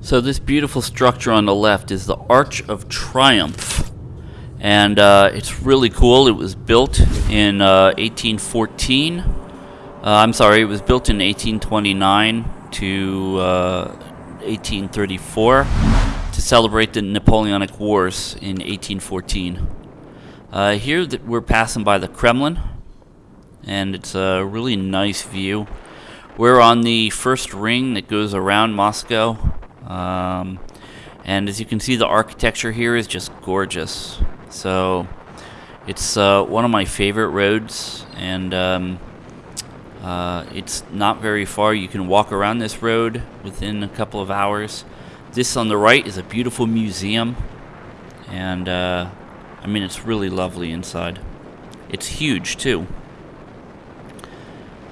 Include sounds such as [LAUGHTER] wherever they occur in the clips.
So this beautiful structure on the left is the Arch of Triumph. And uh, it's really cool. It was built in uh, 1814. Uh, I'm sorry, it was built in 1829 to 1834 uh, to celebrate the Napoleonic Wars in 1814. Uh, here we're passing by the Kremlin, and it's a really nice view. We're on the first ring that goes around Moscow. Um, and as you can see, the architecture here is just gorgeous. So it's uh, one of my favorite roads, and um, uh, it's not very far. You can walk around this road within a couple of hours. This on the right is a beautiful museum, and uh, I mean, it's really lovely inside. It's huge, too.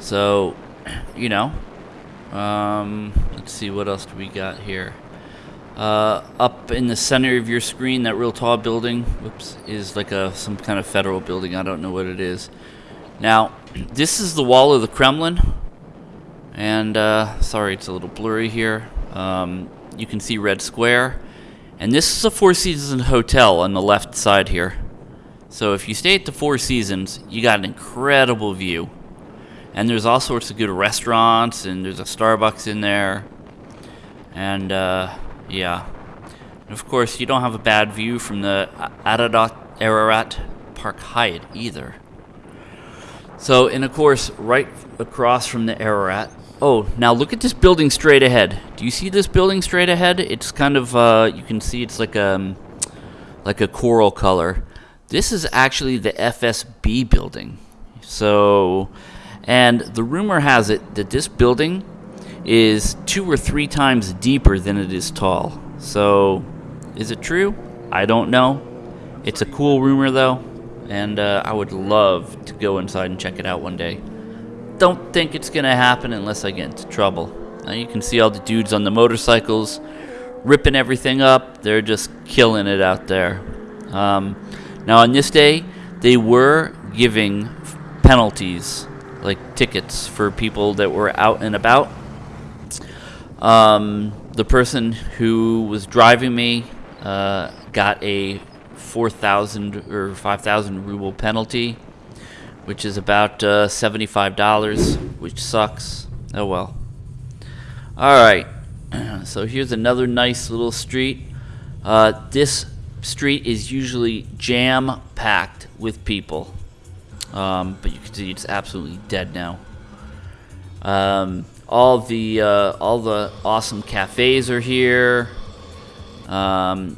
So, [CLEARS THROAT] you know, um, let's see, what else do we got here? Uh, up in the center of your screen, that real tall building, whoops, is like a some kind of federal building. I don't know what it is. Now, [CLEARS THROAT] this is the wall of the Kremlin, and uh, sorry, it's a little blurry here. Um, you can see Red Square, and this is a Four Seasons Hotel on the left side here. So if you stay at the Four Seasons, you got an incredible view. And there's all sorts of good restaurants, and there's a Starbucks in there. And, uh, yeah. And of course, you don't have a bad view from the Ararat, Park Hyatt either. So, and of course, right across from the Ararat. Oh, now look at this building straight ahead. Do you see this building straight ahead? It's kind of, uh, you can see it's like a, um, like a coral color. This is actually the FSB building. So, and the rumor has it that this building is two or three times deeper than it is tall. So, is it true? I don't know. It's a cool rumor though, and uh, I would love to go inside and check it out one day. Don't think it's gonna happen unless I get into trouble. Now you can see all the dudes on the motorcycles ripping everything up. They're just killing it out there. Um, now on this day, they were giving penalties like tickets for people that were out and about. Um, the person who was driving me uh, got a 4,000 or 5,000 ruble penalty, which is about uh, $75, which sucks. Oh well. Alright, [CLEARS THROAT] so here's another nice little street. Uh, this street is usually jam packed with people. Um, but you can see it's absolutely dead now. Um, all the uh, all the awesome cafes are here. Um,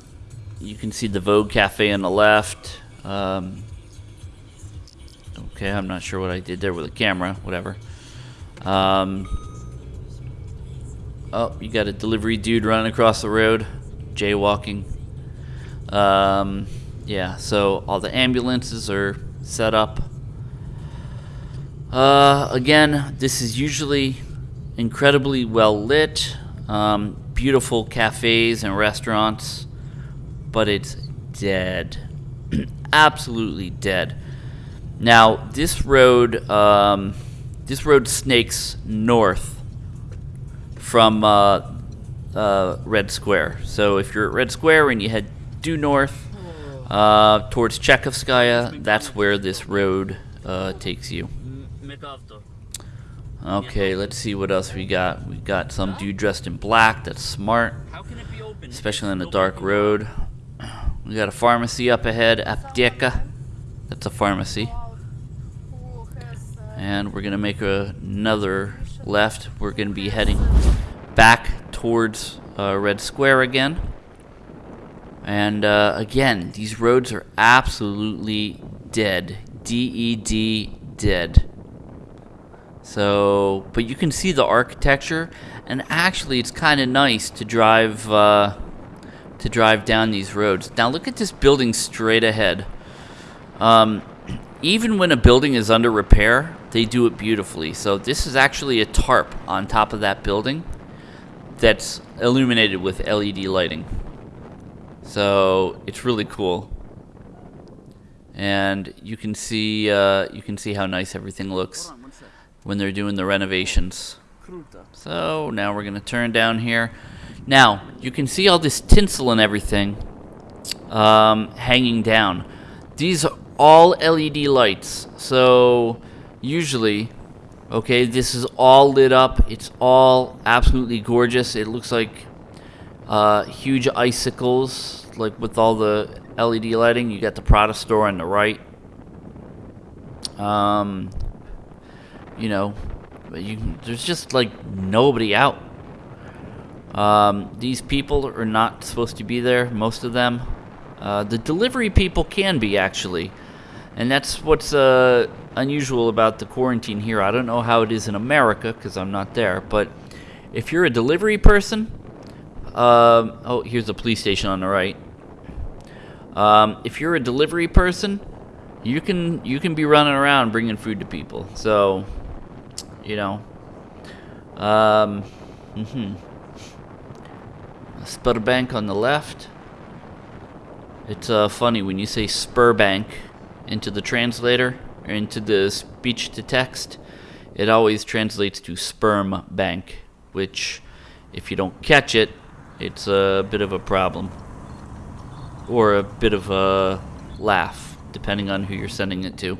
you can see the Vogue Cafe on the left. Um, okay, I'm not sure what I did there with the camera. Whatever. Um, oh, you got a delivery dude running across the road, jaywalking. Um, yeah, so all the ambulances are set up. Uh, again, this is usually incredibly well lit, um, beautiful cafes and restaurants, but it's dead. [CLEARS THROAT] Absolutely dead. Now, this road, um, this road snakes north from uh, uh, Red Square. So if you're at Red Square and you head due north uh, towards Chekhovskaya, that's where this road uh, takes you. Okay, let's see what else we got. We got some dude dressed in black. That's smart, especially on a dark road. We got a pharmacy up ahead, Apteka. That's a pharmacy. And we're gonna make a, another left. We're gonna be heading back towards uh, Red Square again. And uh, again, these roads are absolutely dead. D-E-D, dead. So, but you can see the architecture, and actually, it's kind of nice to drive uh, to drive down these roads. Now, look at this building straight ahead. Um, [CLEARS THROAT] even when a building is under repair, they do it beautifully. So this is actually a tarp on top of that building that's illuminated with LED lighting. So it's really cool. And you can see uh, you can see how nice everything looks when they're doing the renovations. So now we're going to turn down here. Now, you can see all this tinsel and everything um, hanging down. These are all LED lights. So, usually, okay, this is all lit up. It's all absolutely gorgeous. It looks like uh, huge icicles, like with all the LED lighting. You got the Prada store on the right. Um, you know, you, there's just like nobody out. Um, these people are not supposed to be there, most of them. Uh, the delivery people can be, actually. And that's what's uh, unusual about the quarantine here. I don't know how it is in America, because I'm not there. But if you're a delivery person... Um, oh, here's a police station on the right. Um, if you're a delivery person, you can you can be running around bringing food to people. So, you know. Um, mm-hmm. Sberbank on the left. It's uh, funny when you say Sberbank into the translator or into the speech to text, it always translates to sperm bank, which, if you don't catch it, it's a bit of a problem or a bit of a laugh, depending on who you're sending it to.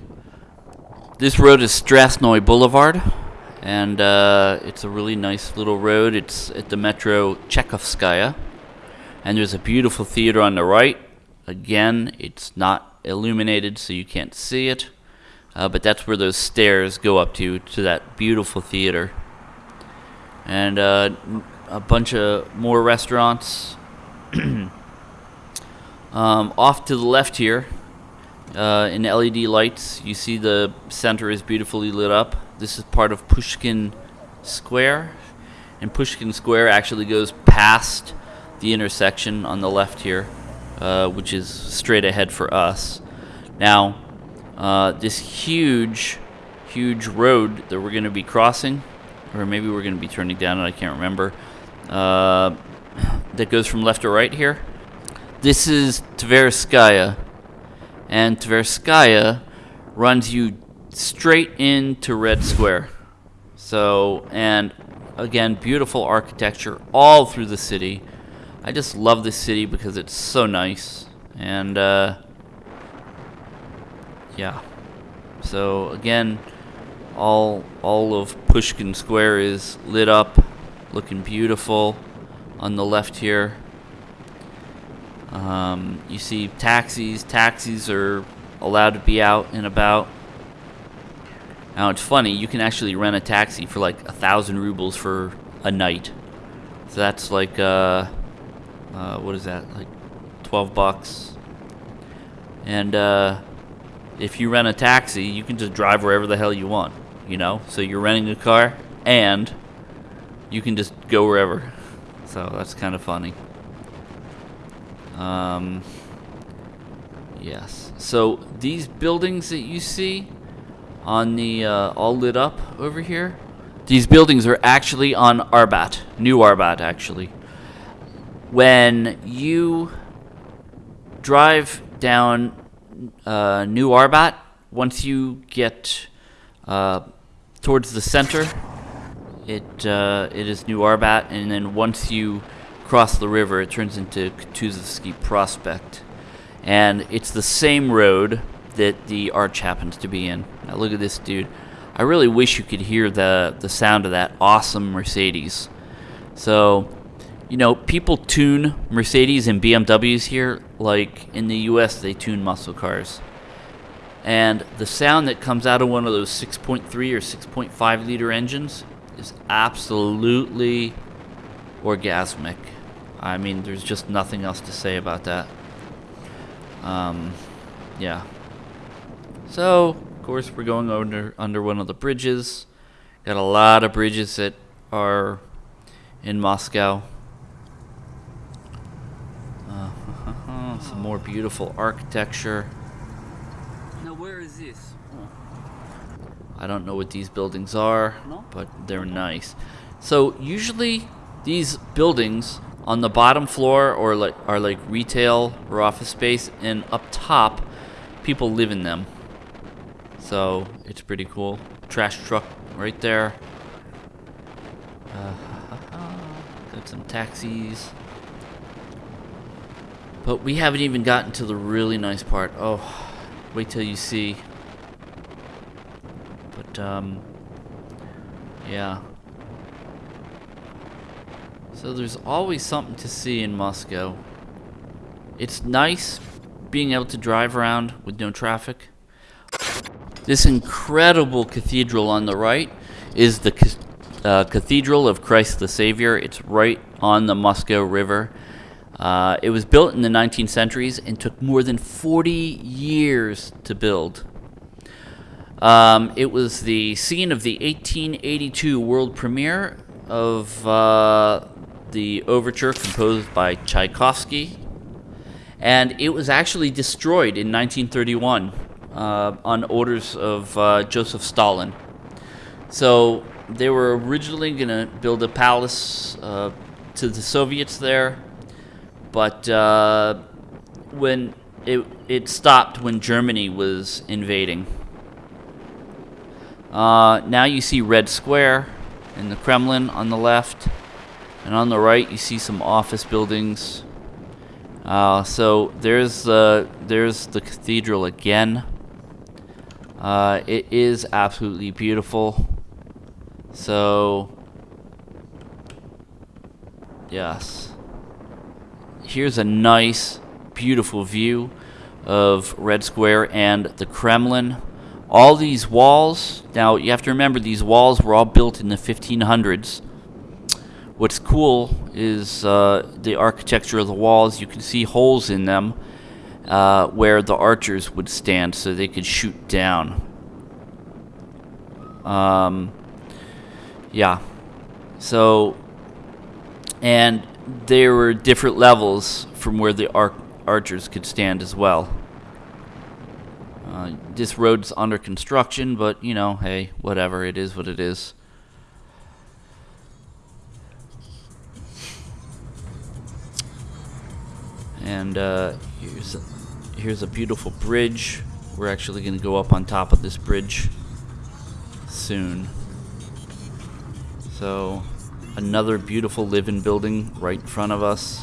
This road is Strastnoy Boulevard, and uh, it's a really nice little road. It's at the Metro Chekhovskaya, and there's a beautiful theater on the right. Again, it's not illuminated, so you can't see it, uh, but that's where those stairs go up to, to that beautiful theater. And uh, a bunch of more restaurants. [CLEARS THROAT] um, off to the left here, uh, in LED lights, you see the center is beautifully lit up. This is part of Pushkin Square. And Pushkin Square actually goes past the intersection on the left here, uh, which is straight ahead for us. Now, uh, this huge, huge road that we're going to be crossing, or maybe we're going to be turning down I can't remember, uh, that goes from left to right here. This is Tverskaya, and Tverskaya runs you straight into Red Square. So, and again, beautiful architecture all through the city. I just love this city because it's so nice. And, uh, yeah. So, again, all, all of Pushkin Square is lit up, looking beautiful on the left here. Um, you see taxis. Taxis are allowed to be out and about. Now it's funny, you can actually rent a taxi for like a thousand rubles for a night. So that's like, uh, uh, what is that? Like 12 bucks. And uh, if you rent a taxi, you can just drive wherever the hell you want, you know? So you're renting a car and you can just go wherever. So that's kind of funny. Um, yes. So these buildings that you see on the uh, all lit up over here. These buildings are actually on Arbat, New Arbat actually. When you drive down uh, New Arbat, once you get uh, towards the center, it uh, it is New Arbat, and then once you cross the river, it turns into Kutuzovsky Prospect, and it's the same road that the arch happens to be in. Now look at this dude. I really wish you could hear the, the sound of that awesome Mercedes. So, you know, people tune Mercedes and BMWs here like in the US they tune muscle cars. And the sound that comes out of one of those 6.3 or 6.5 liter engines is absolutely orgasmic. I mean, there's just nothing else to say about that. Um, yeah. So, of course, we're going under under one of the bridges. Got a lot of bridges that are in Moscow. Uh, [LAUGHS] some more beautiful architecture. Now, where is this? I don't know what these buildings are, but they're nice. So usually these buildings on the bottom floor or like are like retail or office space, and up top, people live in them. So it's pretty cool. Trash truck right there. Uh, [LAUGHS] got some taxis. But we haven't even gotten to the really nice part. Oh, wait till you see. But, um, yeah. So there's always something to see in Moscow. It's nice being able to drive around with no traffic. This incredible cathedral on the right is the uh, Cathedral of Christ the Savior. It's right on the Moscow River. Uh, it was built in the 19th centuries and took more than 40 years to build. Um, it was the scene of the 1882 world premiere of uh, the overture composed by Tchaikovsky, and it was actually destroyed in 1931 uh, on orders of uh, Joseph Stalin. So they were originally going to build a palace uh, to the Soviets there, but uh, when it it stopped when Germany was invading. Uh, now you see Red Square in the Kremlin on the left, and on the right you see some office buildings. Uh, so there's the there's the cathedral again. Uh, it is absolutely beautiful. So yes, here's a nice, beautiful view of Red Square and the Kremlin. All these walls, now you have to remember these walls were all built in the 1500s. What's cool is uh, the architecture of the walls. You can see holes in them uh, where the archers would stand so they could shoot down. Um, yeah. So, and there were different levels from where the ar archers could stand as well. Uh, this road's under construction, but you know, hey, whatever, it is what it is. And uh, here's a, here's a beautiful bridge. We're actually going to go up on top of this bridge soon. So, another beautiful living building right in front of us.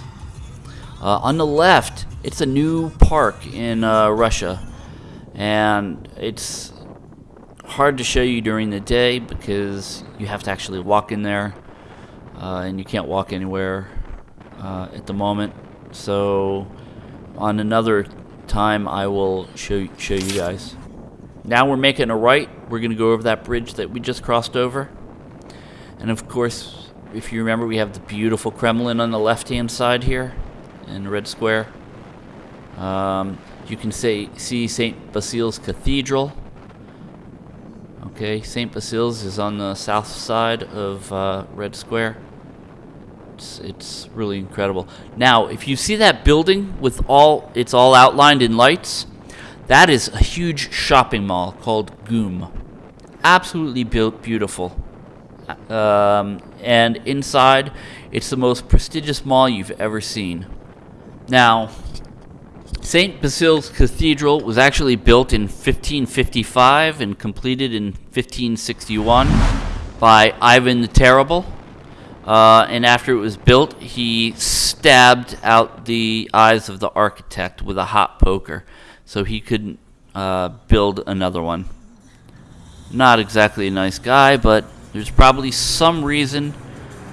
Uh, on the left, it's a new park in uh, Russia and it's hard to show you during the day because you have to actually walk in there uh, and you can't walk anywhere uh, at the moment so on another time I will show show you guys now we're making a right we're gonna go over that bridge that we just crossed over and of course if you remember we have the beautiful Kremlin on the left hand side here in red square um, you can say, see St. Basil's Cathedral. Okay, St. Basil's is on the south side of uh, Red Square. It's, it's really incredible. Now, if you see that building with all, it's all outlined in lights, that is a huge shopping mall called GUM. Absolutely built beautiful. Um, and inside, it's the most prestigious mall you've ever seen. Now, St. Basil's Cathedral was actually built in 1555 and completed in 1561 by Ivan the Terrible. Uh, and after it was built, he stabbed out the eyes of the architect with a hot poker so he couldn't uh, build another one. Not exactly a nice guy, but there's probably some reason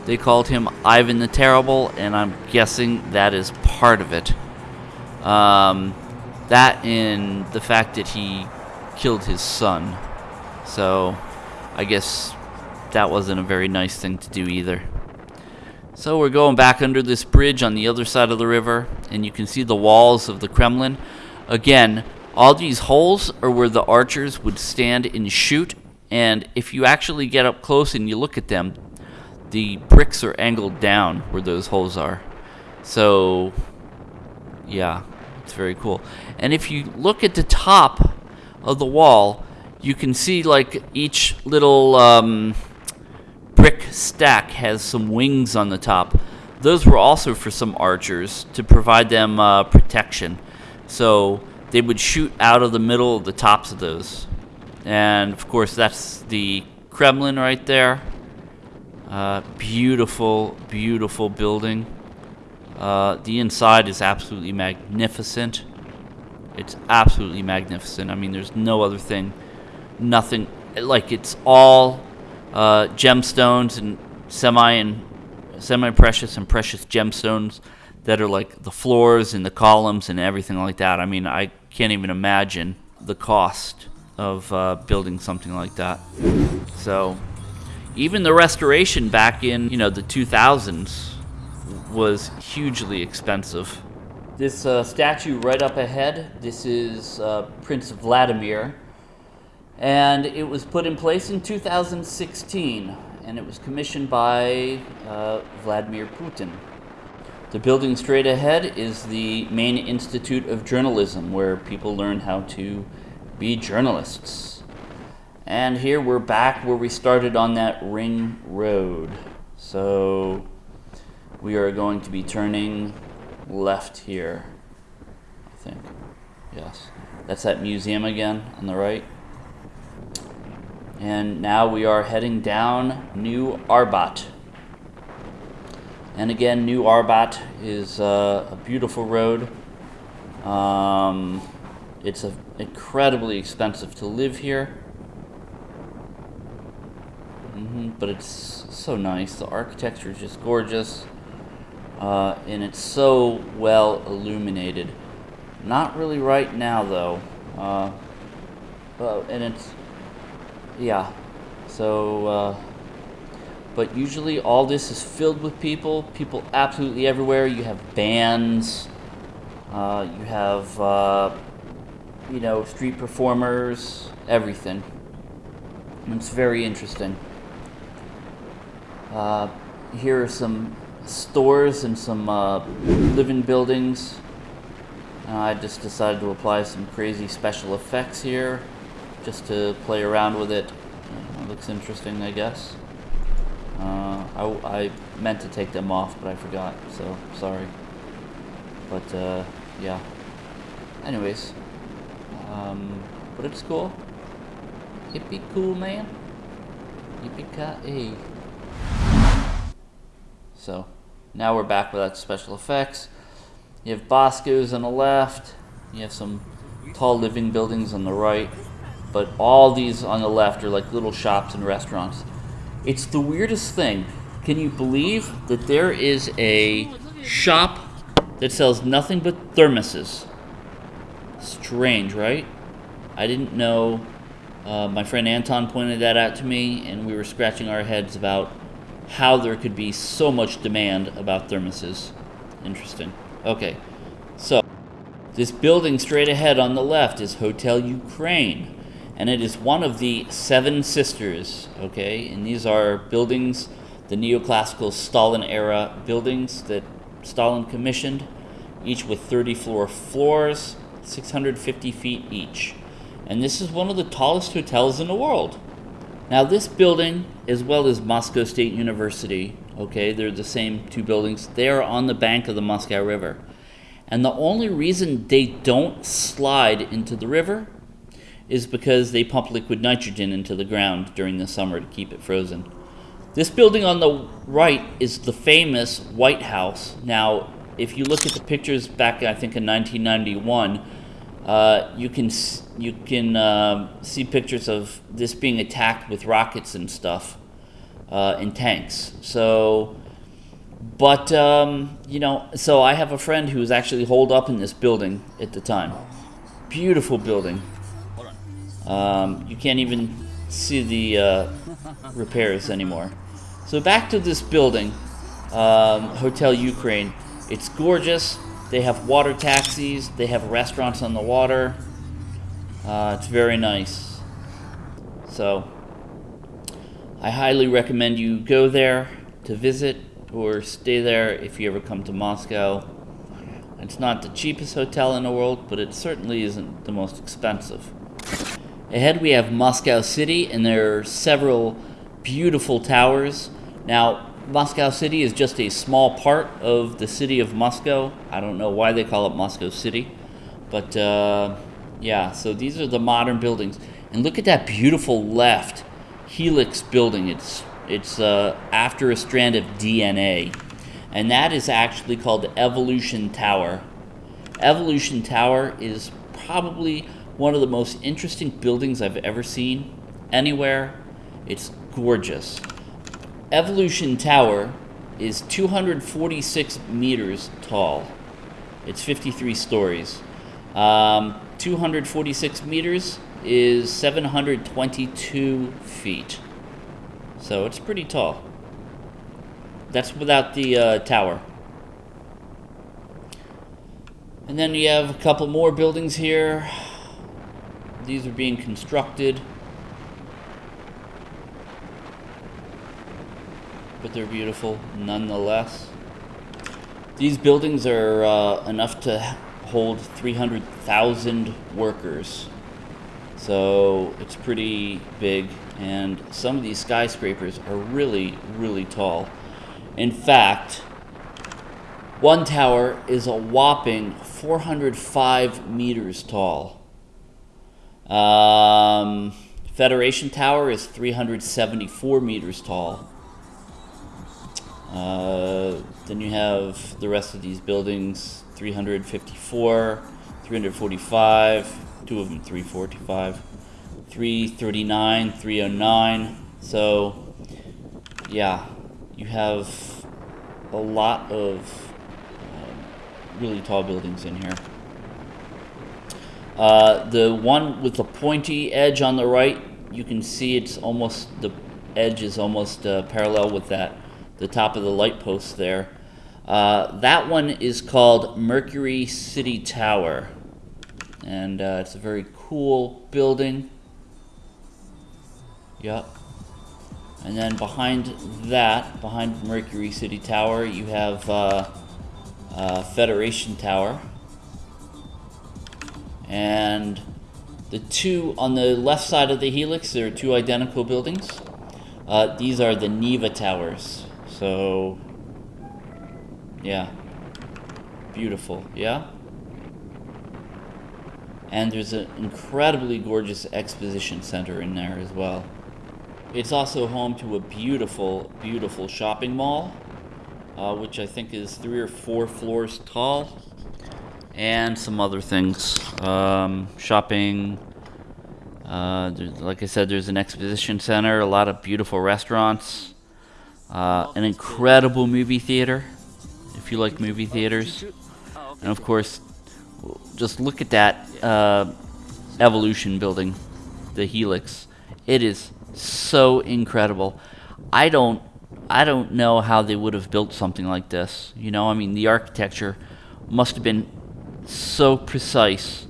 they called him Ivan the Terrible, and I'm guessing that is part of it. Um, that and the fact that he killed his son. So, I guess that wasn't a very nice thing to do either. So we're going back under this bridge on the other side of the river, and you can see the walls of the Kremlin. Again, all these holes are where the archers would stand and shoot, and if you actually get up close and you look at them, the bricks are angled down where those holes are. So, yeah, it's very cool. And if you look at the top of the wall, you can see like each little um, brick stack has some wings on the top. Those were also for some archers to provide them uh, protection. So they would shoot out of the middle of the tops of those. And of course, that's the Kremlin right there. Uh, beautiful, beautiful building. Uh, the inside is absolutely magnificent. It's absolutely magnificent. I mean, there's no other thing. Nothing. Like, it's all uh, gemstones and semi and semi-precious and precious gemstones that are like the floors and the columns and everything like that. I mean, I can't even imagine the cost of uh, building something like that. So, even the restoration back in you know the 2000s was hugely expensive. This uh, statue right up ahead, this is uh, Prince Vladimir, and it was put in place in 2016, and it was commissioned by uh, Vladimir Putin. The building straight ahead is the main Institute of Journalism, where people learn how to be journalists. And here we're back where we started on that ring road. So we are going to be turning left here, I think. Yes. That's that museum again on the right. And now we are heading down New Arbat. And again, New Arbat is uh, a beautiful road. Um, it's a, incredibly expensive to live here. Mm -hmm, but it's so nice. The architecture is just gorgeous. Uh, and it's so well illuminated. Not really right now, though. Uh, and it's, yeah. So, uh, but usually all this is filled with people, people absolutely everywhere. You have bands, uh, you have, uh, you know, street performers, everything. And it's very interesting. Uh, here are some stores and some uh, living buildings. I just decided to apply some crazy special effects here just to play around with it. It looks interesting, I guess. Uh, I, I, meant to take them off, but I forgot, so sorry. But, uh, yeah. Anyways. Um, but it's cool. Yippee cool, man. Yippee-ki-yay. So, now we're back without special effects. You have Bosco's on the left. You have some tall living buildings on the right. But all these on the left are like little shops and restaurants. It's the weirdest thing. Can you believe that there is a shop that sells nothing but thermoses? Strange, right? I didn't know. Uh, my friend Anton pointed that out to me, and we were scratching our heads about how there could be so much demand about thermoses. Interesting. Okay, so this building straight ahead on the left is Hotel Ukraine and it is one of the seven sisters, okay? And these are buildings, the neoclassical Stalin era buildings that Stalin commissioned, each with 30 floor floors, 650 feet each. And this is one of the tallest hotels in the world. Now this building, as well as Moscow State University, okay, they're the same two buildings, they are on the bank of the Moscow River. And the only reason they don't slide into the river is because they pump liquid nitrogen into the ground during the summer to keep it frozen. This building on the right is the famous White House. Now, if you look at the pictures back, I think in 1991, uh, you can you can uh, see pictures of this being attacked with rockets and stuff uh, in tanks. So, but um, you know, so I have a friend who was actually holed up in this building at the time. Beautiful building. Um, you can't even see the uh, repairs anymore. So back to this building, um, Hotel Ukraine. It's gorgeous. They have water taxis. They have restaurants on the water. Uh, it's very nice. So I highly recommend you go there to visit or stay there if you ever come to Moscow. It's not the cheapest hotel in the world, but it certainly isn't the most expensive. Ahead we have Moscow City, and there are several beautiful towers. Now, Moscow City is just a small part of the city of Moscow. I don't know why they call it Moscow City. But, uh, yeah, so these are the modern buildings. And look at that beautiful left Helix building. It's It's uh, after a strand of DNA, and that is actually called Evolution Tower. Evolution Tower is probably one of the most interesting buildings I've ever seen anywhere. It's gorgeous. Evolution Tower is 246 meters tall. It's 53 stories. Um, 246 meters is 722 feet. So it's pretty tall. That's without the uh, tower. And then you have a couple more buildings here. These are being constructed. But they're beautiful nonetheless. These buildings are uh, enough to hold 300,000 workers. So it's pretty big, and some of these skyscrapers are really, really tall. In fact, one tower is a whopping 405 meters tall. Um, Federation Tower is 374 meters tall. Uh, then you have the rest of these buildings 354, 345, two of them 345, 339, 309. So, yeah, you have a lot of um, really tall buildings in here. Uh, the one with the pointy edge on the right, you can see it's almost, the edge is almost uh, parallel with that, the top of the light post there. Uh, that one is called Mercury City Tower. And uh, it's a very cool building. Yep. And then behind that, behind Mercury City Tower, you have uh, Federation Tower. And the two on the left side of the helix, there are two identical buildings. Uh, these are the Neva Towers. So, yeah. Beautiful, yeah? And there's an incredibly gorgeous exposition center in there as well. It's also home to a beautiful, beautiful shopping mall, uh, which I think is three or four floors tall and some other things. Um, shopping. Uh, like I said, there's an exposition center, a lot of beautiful restaurants, uh, an incredible movie theater, if you like movie theaters, and of course, just look at that uh, evolution building, the Helix. It is so incredible. I don't, I don't know how they would have built something like this. You know, I mean, the architecture must have been so precise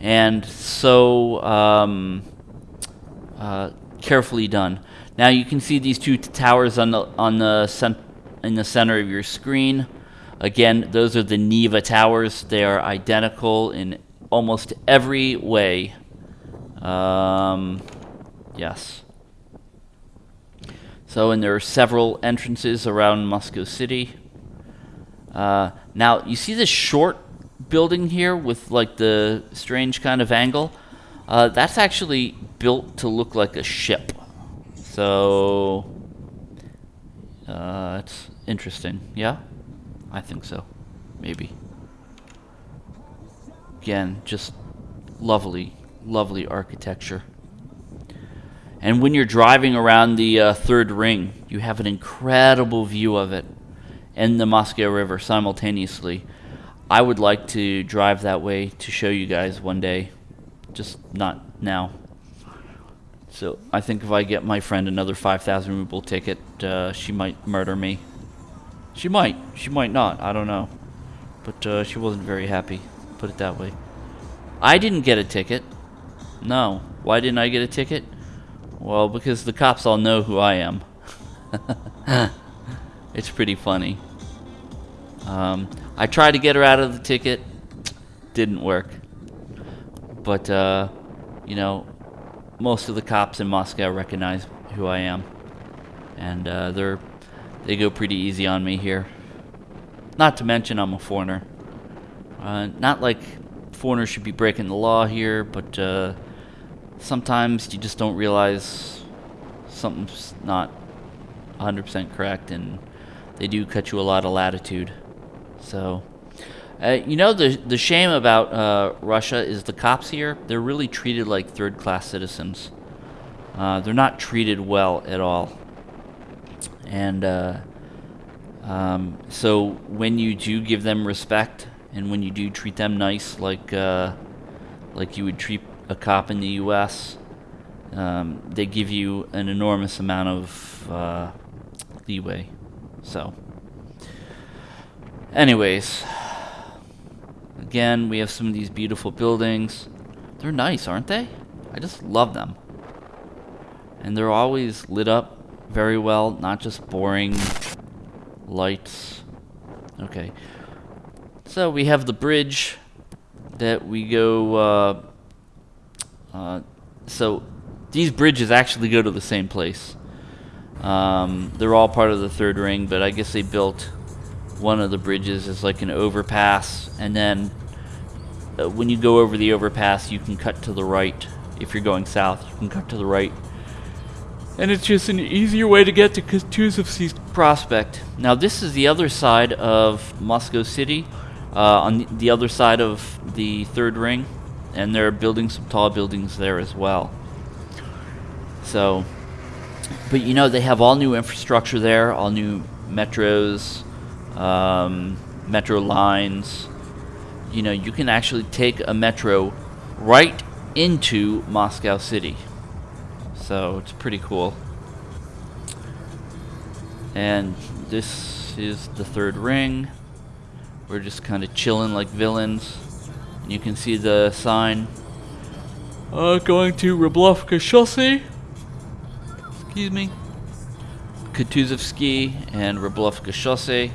and so um, uh, carefully done. Now you can see these two towers on the on the in the center of your screen. Again, those are the Neva towers. They are identical in almost every way. Um, yes. So, and there are several entrances around Moscow City. Uh, now, you see this short building here with like the strange kind of angle, uh, that's actually built to look like a ship. So, uh, it's interesting. Yeah? I think so. Maybe. Again, just lovely, lovely architecture. And when you're driving around the uh, third ring, you have an incredible view of it and the Moscow River simultaneously. I would like to drive that way to show you guys one day, just not now. So I think if I get my friend another 5,000 ruble ticket, uh, she might murder me. She might. She might not. I don't know. But uh, she wasn't very happy. Put it that way. I didn't get a ticket. No. Why didn't I get a ticket? Well, because the cops all know who I am. [LAUGHS] it's pretty funny. Um, I tried to get her out of the ticket. Didn't work. But, uh, you know, most of the cops in Moscow recognize who I am. And uh, they're they go pretty easy on me here. Not to mention I'm a foreigner. Uh, not like foreigners should be breaking the law here, but uh, sometimes you just don't realize something's not 100% correct, and they do cut you a lot of latitude. So, uh, you know, the the shame about uh, Russia is the cops here. They're really treated like third class citizens. Uh, they're not treated well at all. And uh, um, so when you do give them respect and when you do treat them nice, like uh, like you would treat a cop in the U.S., um, they give you an enormous amount of uh, leeway. So, anyways, again, we have some of these beautiful buildings. They're nice, aren't they? I just love them. And they're always lit up very well, not just boring lights. Okay. So we have the bridge that we go, uh, uh, so these bridges actually go to the same place. Um, they're all part of the third ring, but I guess they built one of the bridges is like an overpass, and then uh, when you go over the overpass, you can cut to the right. If you're going south, you can cut to the right. And it's just an easier way to get to Kutuzovsky Prospect. Now, this is the other side of Moscow City, uh, on the other side of the third ring, and they're building some tall buildings there as well. So, but you know, they have all new infrastructure there, all new metros, um, metro lines. You know, you can actually take a metro right into Moscow City. So it's pretty cool. And this is the third ring. We're just kind of chilling like villains. And you can see the sign. Uh, going to Rublovka Chaussee. Excuse me. Kutuzovsky and Rublovka Chaussee.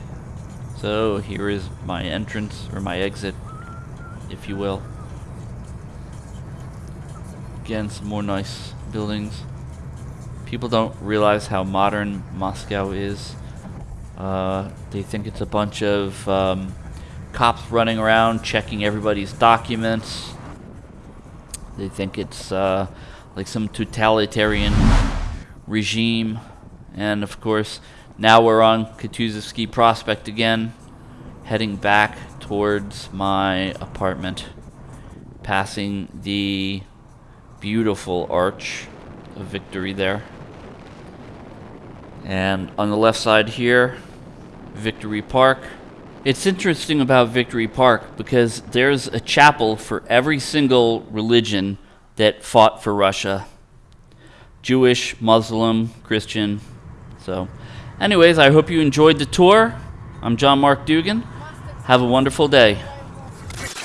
So here is my entrance, or my exit, if you will. Again, some more nice buildings. People don't realize how modern Moscow is. Uh, they think it's a bunch of um, cops running around checking everybody's documents. They think it's uh, like some totalitarian regime. And of course, now we're on Kutuzovsky Prospect again, heading back towards my apartment, passing the beautiful arch of victory there. And on the left side here, Victory Park. It's interesting about Victory Park because there's a chapel for every single religion that fought for Russia Jewish, Muslim, Christian. So, anyways, I hope you enjoyed the tour. I'm John Mark Dougan. Have a wonderful day.